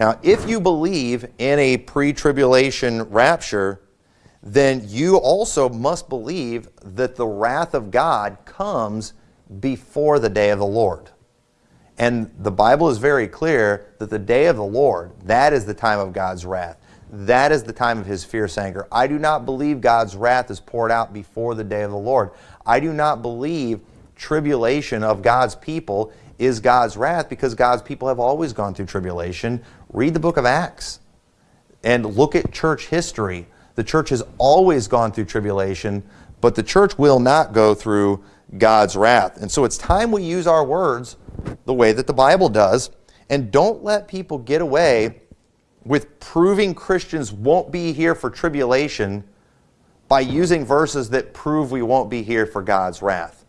Now, if you believe in a pre-tribulation rapture, then you also must believe that the wrath of God comes before the day of the Lord. And the Bible is very clear that the day of the Lord, that is the time of God's wrath. That is the time of his fierce anger. I do not believe God's wrath is poured out before the day of the Lord. I do not believe tribulation of God's people is God's wrath because God's people have always gone through tribulation. Read the book of Acts and look at church history. The church has always gone through tribulation, but the church will not go through God's wrath. And so it's time we use our words the way that the Bible does. And don't let people get away with proving Christians won't be here for tribulation by using verses that prove we won't be here for God's wrath.